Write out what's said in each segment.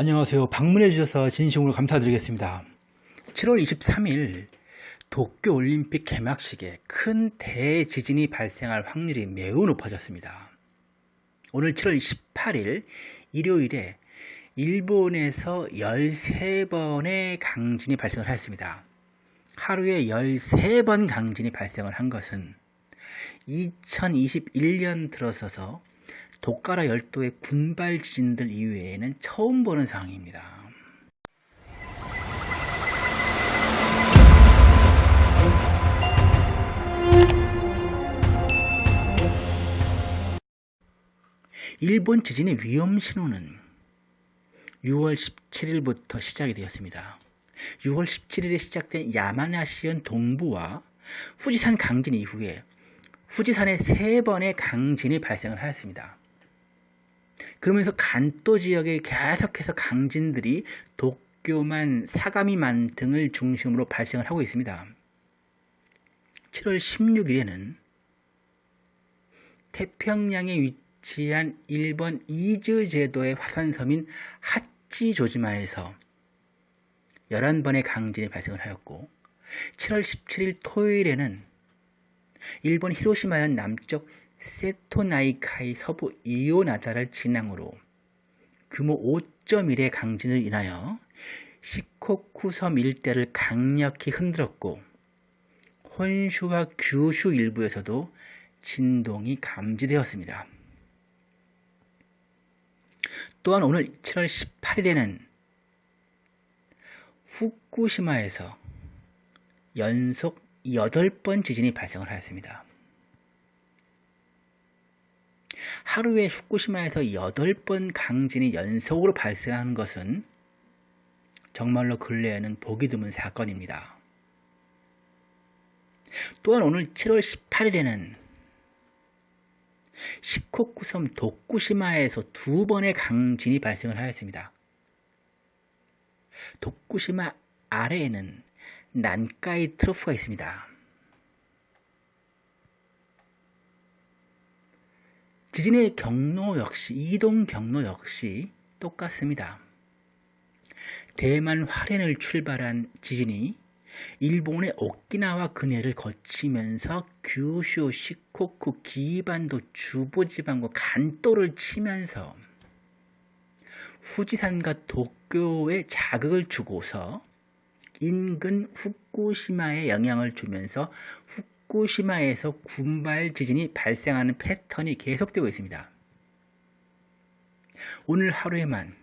안녕하세요. 방문해 주셔서 진심으로 감사드리겠습니다. 7월 23일 도쿄올림픽 개막식에 큰 대지진이 발생할 확률이 매우 높아졌습니다. 오늘 7월 28일 일요일에 일본에서 13번의 강진이 발생을 했습니다. 하루에 13번 강진이 발생을 한 것은 2021년 들어서서 도카라 열도의 군발 지진들 이외에는 처음 보는 상황입니다. 일본 지진의 위험 신호는 6월 17일부터 시작이 되었습니다. 6월 17일에 시작된 야마나시현 동부와 후지산 강진 이후에 후지산에 세 번의 강진이 발생을 하였습니다. 그러면서 간도 지역에 계속해서 강진들이 도쿄만 사가미만 등을 중심으로 발생을 하고 있습니다. 7월 16일에는 태평양에 위치한 일본 이즈 제도의 화산섬인 하치조지마에서 11번의 강진이 발생을 하였고 7월 17일 토요일에는 일본 히로시마현 남쪽 세토나이카이 서부 이오나다를 진앙으로 규모 5.1의 강진을 인하여 시코쿠섬 일대를 강력히 흔들었고 혼슈와 규슈 일부에서도 진동이 감지되었습니다. 또한 오늘 7월 18일에는 후쿠시마에서 연속 8번 지진이 발생을 하였습니다. 하루에 후쿠시마에서 8번 강진이 연속으로 발생하는 것은 정말로 근래에는 보기 드문 사건입니다. 또한 오늘 7월 18일에는 시코쿠섬 도쿠시마에서 두 번의 강진이 발생을 하였습니다. 도쿠시마 아래에는 난카이 트로프가 있습니다. 지진의 경로 역시 이동 경로 역시 똑같습니다. 대만 화롄을 출발한 지진이 일본의 오키나와 근해를 거치면서 규슈, 시코쿠, 기반도, 주보지방과 간도를 치면서 후지산과 도쿄에 자극을 주고서 인근 후쿠시마에 영향을 주면서 후쿠 시마에서 군발 지진이 발생하는 패턴이 계속되고 있습니다. 오늘 하루에만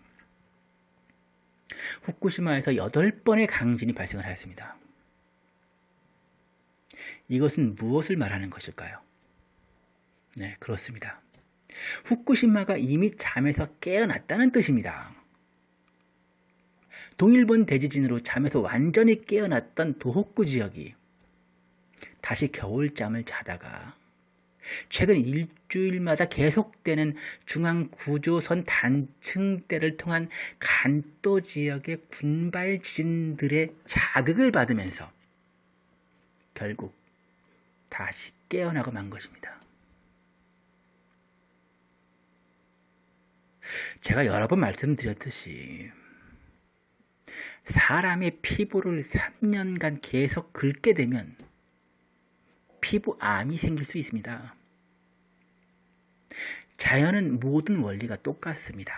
후쿠시마에서 8번의 강진이 발생을 하였습니다. 이것은 무엇을 말하는 것일까요? 네, 그렇습니다. 후쿠시마가 이미 잠에서 깨어났다는 뜻입니다. 동일본 대지진으로 잠에서 완전히 깨어났던 도호쿠 지역이 다시 겨울잠을 자다가 최근 일주일마다 계속되는 중앙 구조선 단층대를 통한 간도 지역의 군발 지진들의 자극을 받으면서 결국 다시 깨어나고 만 것입니다. 제가 여러 번 말씀드렸듯이 사람의 피부를 3년간 계속 긁게 되면 피부암이 생길 수 있습니다. 자연은 모든 원리가 똑같습니다.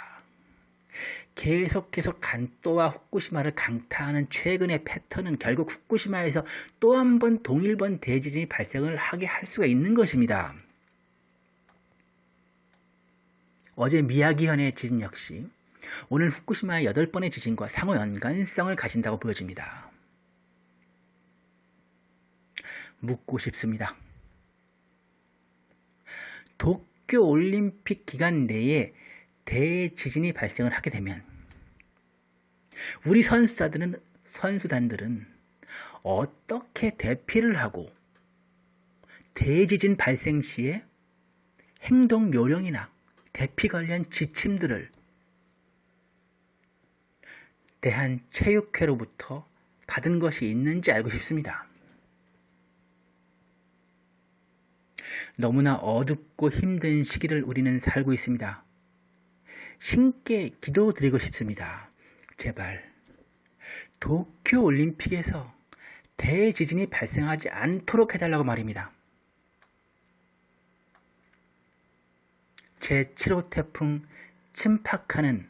계속 계속 간또와 후쿠시마를 강타하는 최근의 패턴은 결국 후쿠시마에서 또 한 번 동일본 대지진이 발생을 하게 할 수가 있는 것입니다. 어제 미야기현의 지진 역시 오늘 후쿠시마의 8번의 지진과 상호 연관성을 가진다고 보여집니다. 묻고 싶습니다. 도쿄 올림픽 기간 내에 대지진이 발생을 하게 되면 우리 선수들은 선수단들은 어떻게 대피를 하고 대지진 발생 시에 행동 요령이나 대피 관련 지침들을 대한체육회로부터 받은 것이 있는지 알고 싶습니다. 너무나 어둡고 힘든 시기를 우리는 살고 있습니다. 신께 기도드리고 싶습니다. 제발 도쿄 올림픽에서 대지진이 발생하지 않도록 해달라고 말입니다. 제7호 태풍 침팍하는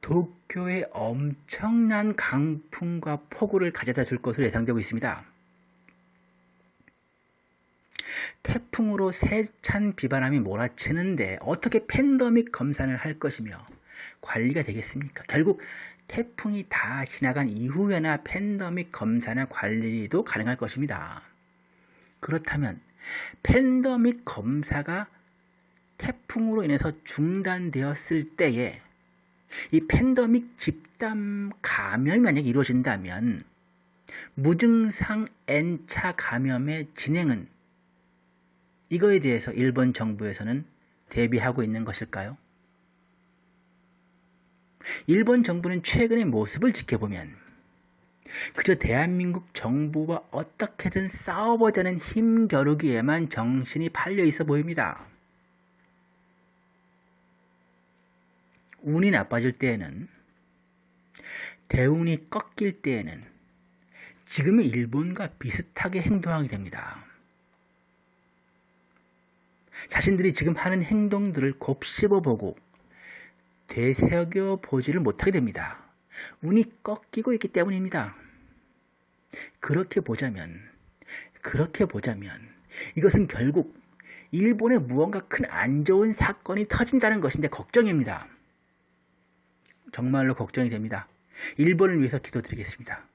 도쿄에 엄청난 강풍과 폭우를 가져다 줄 것으로 예상되고 있습니다. 태풍으로 세찬 비바람이 몰아치는데 어떻게 팬더믹 검사를 할 것이며 관리가 되겠습니까? 결국 태풍이 다 지나간 이후에나 팬더믹 검사나 관리도 가능할 것입니다. 그렇다면 팬더믹 검사가 태풍으로 인해서 중단되었을 때에 이 팬더믹 집단 감염이 만약 이루어진다면 무증상 N차 감염의 진행은 이거에 대해서 일본 정부에서는 대비하고 있는 것일까요? 일본 정부는 최근의 모습을 지켜보면 그저 대한민국 정부와 어떻게든 싸워보자는 힘겨루기에만 정신이 팔려 있어 보입니다. 운이 나빠질 때에는 대운이 꺾일 때에는 지금의 일본과 비슷하게 행동하게 됩니다. 자신들이 지금 하는 행동들을 곱씹어 보고 되새겨 보지를 못하게 됩니다. 운이 꺾이고 있기 때문입니다. 그렇게 보자면, 그렇게 보자면, 이것은 결국 일본에 무언가 큰 안 좋은 사건이 터진다는 것인데 걱정입니다. 정말로 걱정이 됩니다. 일본을 위해서 기도드리겠습니다.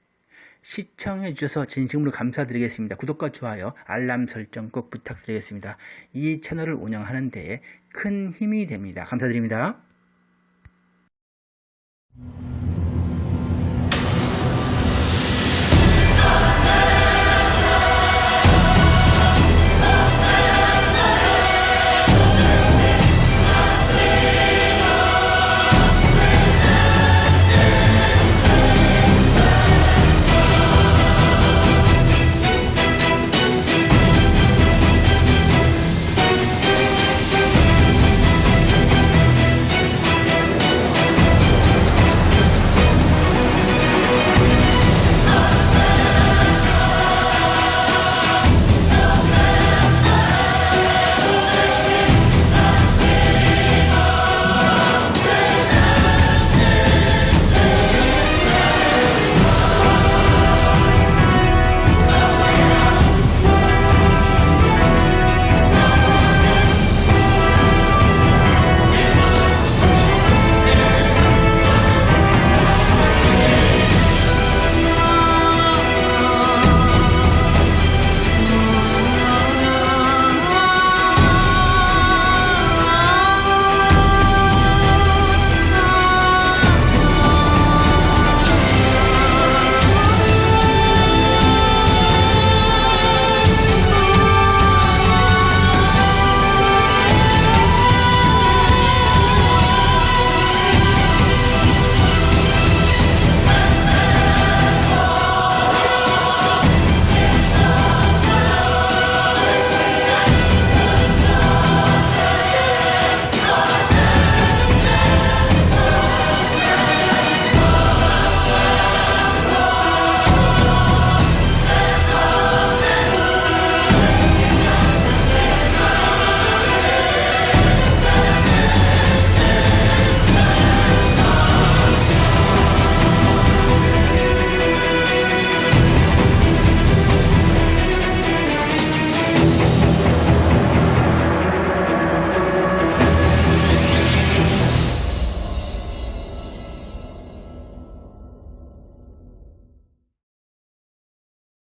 시청해 주셔서 진심으로 감사드리겠습니다. 구독과 좋아요, 알람 설정 꼭 부탁드리겠습니다. 이 채널을 운영하는 데에 큰 힘이 됩니다. 감사드립니다.